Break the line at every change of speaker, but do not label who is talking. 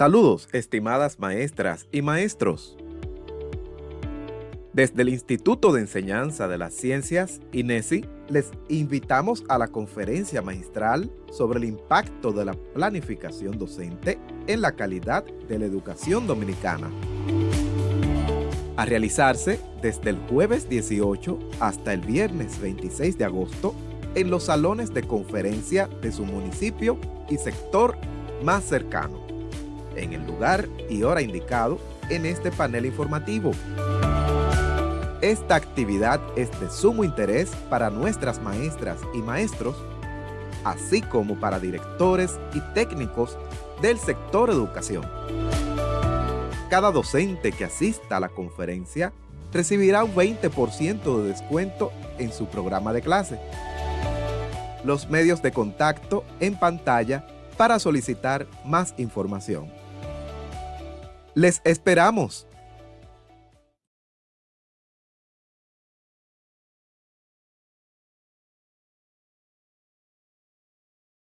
Saludos, estimadas maestras y maestros. Desde el Instituto de Enseñanza de las Ciencias, INESI, les invitamos a la conferencia magistral sobre el impacto de la planificación docente en la calidad de la educación dominicana. A realizarse desde el jueves 18 hasta el viernes 26 de agosto en los salones de conferencia de su municipio y sector más cercano, en el lugar y hora indicado en este panel informativo. Esta actividad es de sumo interés para nuestras maestras y maestros, así como para directores y técnicos del sector educación. Cada docente que asista a la conferencia recibirá un 20% de descuento en su programa de clase. Los medios de contacto en pantalla para solicitar más información. ¡Les esperamos!